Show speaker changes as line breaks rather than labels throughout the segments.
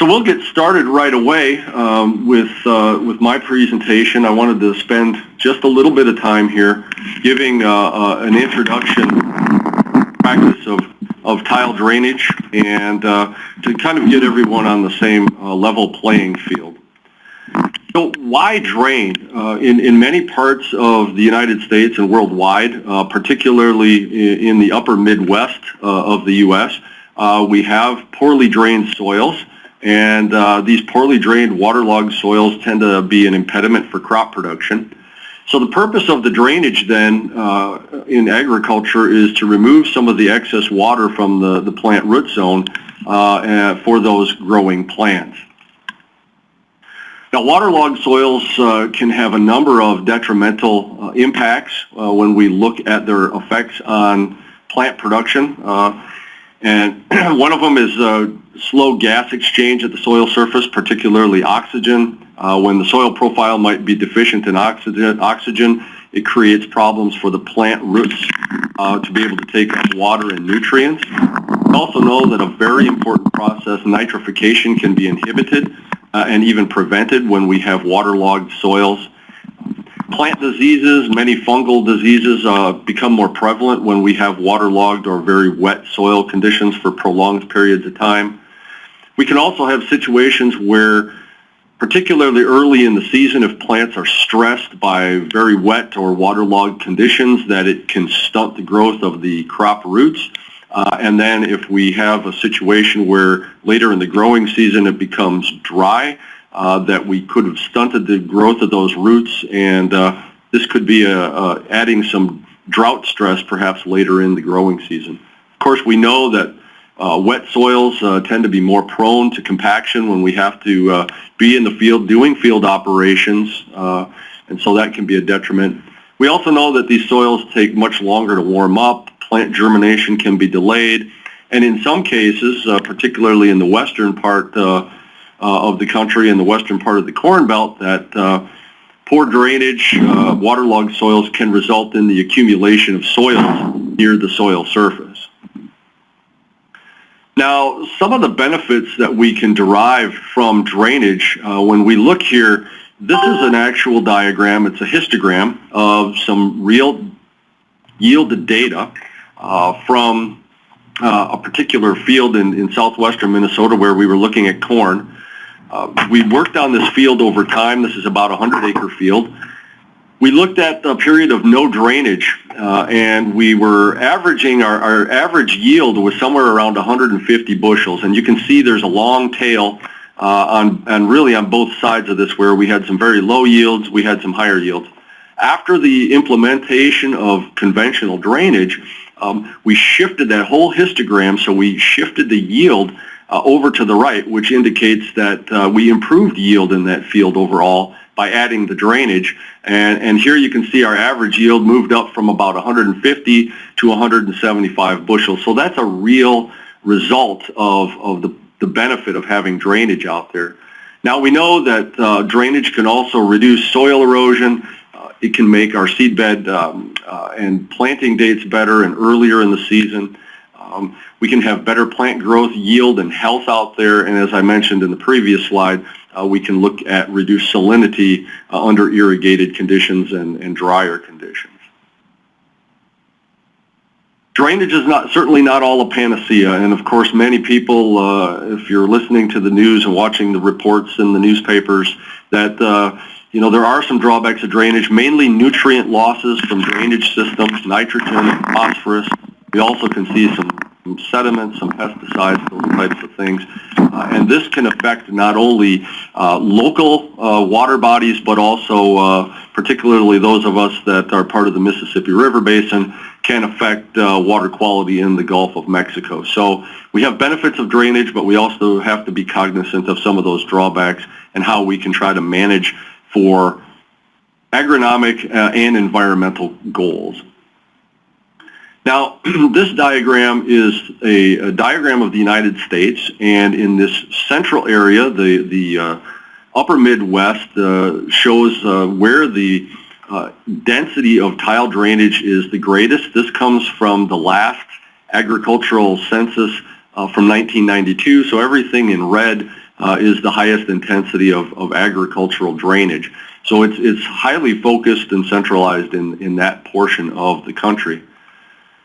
So we'll get started right away um, with, uh, with my presentation. I wanted to spend just a little bit of time here giving uh, uh, an introduction practice of, of tile drainage and uh, to kind of get everyone on the same uh, level playing field. So why drain? Uh, in, in many parts of the United States and worldwide, particularly in the upper Midwest of the U.S., we have poorly drained soils and uh, these poorly drained waterlogged soils tend to be an impediment for crop production. So the purpose of the drainage then uh, in agriculture is to remove some of the excess water from the, the plant root zone uh, for those growing plants. Now waterlogged soils uh, can have a number of detrimental uh, impacts uh, when we look at their effects on plant production. and one of them is slow gas exchange at the soil surface, particularly oxygen. Uh, when the soil profile might be deficient in oxygen, oxygen it creates problems for the plant roots uh, to be able to take up water and nutrients. We also know that a very important process, nitrification, can be inhibited uh, and even prevented when we have waterlogged soils. Plant diseases, many fungal diseases uh, become more prevalent when we have waterlogged or very wet soil conditions for prolonged periods of time. We can also have situations where particularly early in the season if plants are stressed by very wet or waterlogged conditions that it can stunt the growth of the crop roots. Uh, and then if we have a situation where later in the growing season it becomes dry, that we could have stunted the growth of those roots and uh, this could be a adding some drought stress perhaps later in the growing season. Of course we know that uh, wet soils uh, tend to be more prone to compaction when we have to uh, be in the field doing field operations, uh, and so that can be a detriment. We also know that these soils take much longer to warm up, plant germination can be delayed, and in some cases, uh, particularly in the western part uh, of the country in the western part of the Corn Belt, that poor drainage, waterlogged soils can result in the accumulation of soils near the soil surface. Now, some of the benefits that we can derive from drainage, uh, when we look here, this is an actual diagram. It's a histogram of some real yielded data uh, from uh, a particular field in, in southwestern Minnesota where we were looking at corn. Uh, we worked on this field over time. This is about a 100 acre field. We looked at the period of no drainage uh, and we were averaging, our, our average yield was somewhere around 150 bushels and you can see there's a long tail uh, on, and really on both sides of this where we had some very low yields, we had some higher yields. After the implementation of conventional drainage, um, we shifted that whole histogram, so we shifted the yield uh, over to the right, which indicates that uh, we improved yield in that field overall by adding the drainage. And, and here you can see our average yield moved up from about 150 to 175 bushels. So that's a real result of, of the, the benefit of having drainage out there. Now we know that uh, drainage can also reduce soil erosion. Uh, it can make our seedbed um, uh, and planting dates better and earlier in the season. Um, we can have better plant growth, yield, and health out there. And as I mentioned in the previous slide, uh, we can look at reduced salinity uh, under irrigated conditions and, and drier conditions. Drainage is not certainly not all a panacea, and of course many people, uh, if you're listening to the news and watching the reports in the newspapers, that uh, you know there are some drawbacks of drainage, mainly nutrient losses from drainage systems, nitrogen, phosphorus. We also can see some some sediment, some pesticides, those types of things. Uh, and this can affect not only uh, local uh, water bodies, but also uh, particularly those of us that are part of the Mississippi River Basin can affect uh, water quality in the Gulf of Mexico. So we have benefits of drainage, but we also have to be cognizant of some of those drawbacks and how we can try to manage for agronomic uh, and environmental goals. Now, this diagram is a, a, diagram of the United States, and in this central area, the, the uh, upper Midwest uh, shows uh, where the uh, density of tile drainage is the greatest. This comes from the last agricultural census uh, from 1992. So everything in red uh, is the highest intensity of, of agricultural drainage. So it's, it's highly focused and centralized in, in that portion of the country.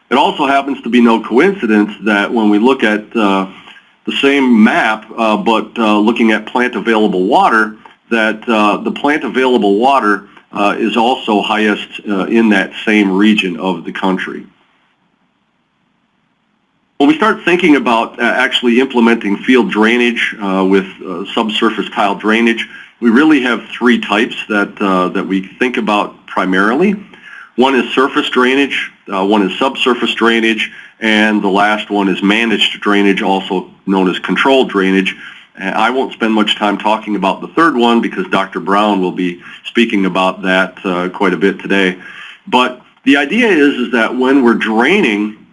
It also happens to be no coincidence that when we look at uh, the same map, uh, but uh, looking at plant available water, that uh, the plant available water uh, is also highest uh, in that same region of the country. When we start thinking about actually implementing field drainage with subsurface tile drainage, we really have three types that, that we think about primarily. One is surface drainage, uh, one is subsurface drainage, and the last one is managed drainage, also known as controlled drainage. And I won't spend much time talking about the third one because Dr. Brown will be speaking about that uh, quite a bit today. But the idea is, is that when we're draining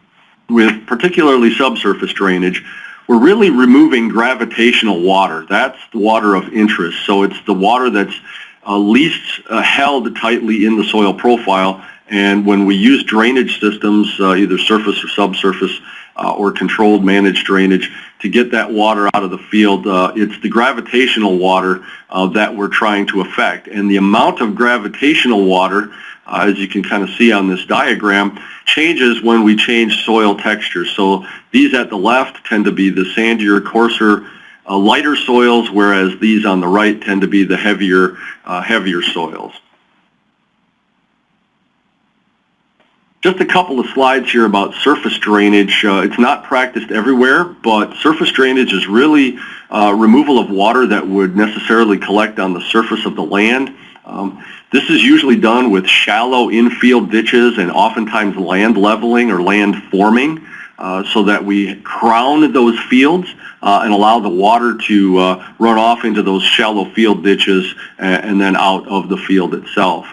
with particularly subsurface drainage, we're really removing gravitational water. That's the water of interest. So it's the water that's uh, least uh, held tightly in the soil profile and when we use drainage systems, uh, either surface or subsurface uh, or controlled managed drainage, to get that water out of the field, uh, it's the gravitational water uh, that we're trying to affect. And the amount of gravitational water, uh, as you can kind of see on this diagram, changes when we change soil texture. So these at the left tend to be the sandier, coarser, uh, lighter soils, whereas these on the right tend to be the heavier, heavier soils. Just a couple of slides here about surface drainage. Uh, it's not practiced everywhere, but surface drainage is really uh, removal of water that would necessarily collect on the surface of the land. Um, this is usually done with shallow infield ditches and oftentimes land leveling or land forming uh, so that we crown those fields uh, and allow the water to uh, run off into those shallow field ditches and, and then out of the field itself.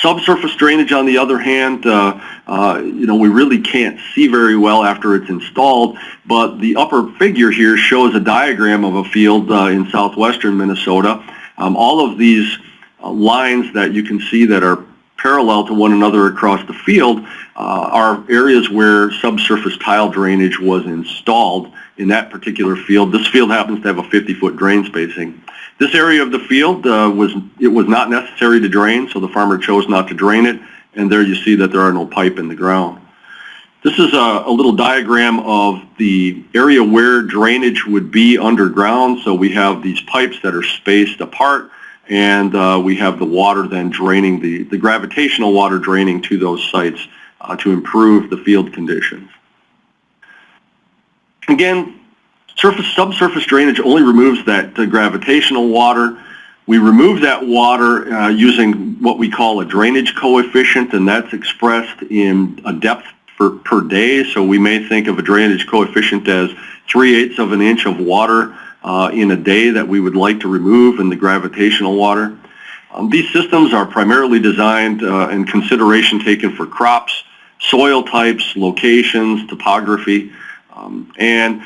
Subsurface drainage, on the other hand, uh, uh, you know, we really can't see very well after it's installed, but the upper figure here shows a diagram of a field uh, in southwestern Minnesota. Um, all of these uh, lines that you can see that are parallel to one another across the field uh, are areas where subsurface tile drainage was installed in that particular field. This field happens to have a 50-foot drain spacing. This area of the field uh, was it was not necessary to drain, so the farmer chose not to drain it, and there you see that there are no pipe in the ground. This is a, a little diagram of the area where drainage would be underground. So we have these pipes that are spaced apart, and uh, we have the water then draining, the, the gravitational water draining to those sites uh, to improve the field conditions. Again, Surface, subsurface drainage only removes that gravitational water. We remove that water uh, using what we call a drainage coefficient, and that's expressed in a depth per, per day. So we may think of a drainage coefficient as 3 eighths of an inch of water uh, in a day that we would like to remove in the gravitational water. Um, these systems are primarily designed uh, and consideration taken for crops, soil types, locations, topography, um, and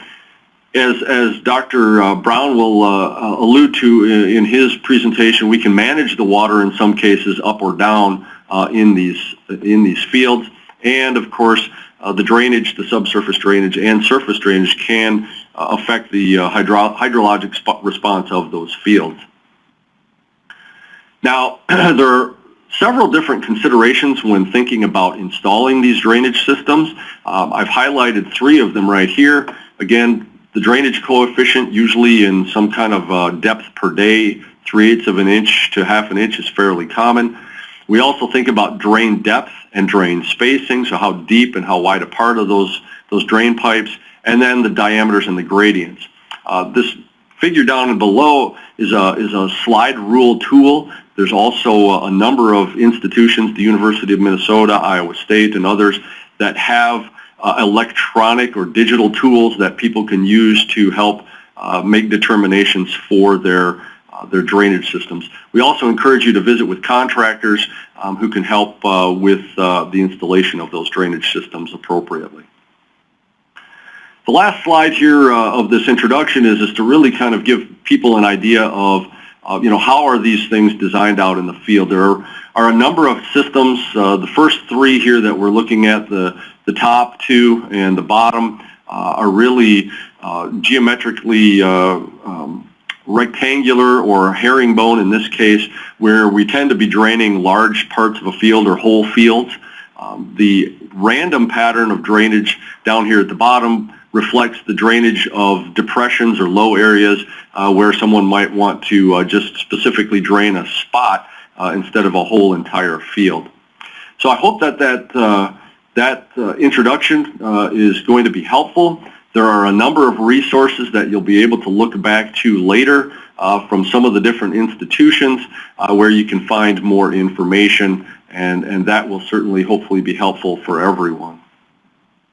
as, as Dr. Uh, Brown will uh, uh, allude to in, in, his presentation, we can manage the water in some cases up or down uh, in, these, in these fields. And of course, uh, the drainage, the subsurface drainage and surface drainage can uh, affect the hydro hydrologic response of those fields. Now, there are several different considerations when thinking about installing these drainage systems. Um, I've highlighted three of them right here. Again, the drainage coefficient, usually in some kind of uh, depth per day, 3 eighths of an inch to half an inch is fairly common. We also think about drain depth and drain spacing, so how deep and how wide apart are those, those drain pipes, and then the diameters and the gradients. Uh, this figure down below is a, is a slide rule tool. There's also a number of institutions, the University of Minnesota, Iowa State, and others that have uh, electronic or digital tools that people can use to help uh, make determinations for their their drainage systems. We also encourage you to visit with contractors um, who can help uh, with uh, the installation of those drainage systems appropriately. The last slide here uh, of this introduction is, is to really kind of give people an idea of uh, you know, how are these things designed out in the field? There are, are a number of systems. Uh, the first three here that we're looking at, the the top two and the bottom uh, are really geometrically um, rectangular or herringbone in this case, where we tend to be draining large parts of a field or whole fields. Um, the random pattern of drainage down here at the bottom reflects the drainage of depressions or low areas uh, where someone might want to uh, just specifically drain a spot uh, instead of a whole entire field. So I hope that that, uh, that uh, introduction uh, is going to be helpful. There are a number of resources that you'll be able to look back to later uh, from some of the different institutions uh, where you can find more information and, and that will certainly hopefully be helpful for everyone.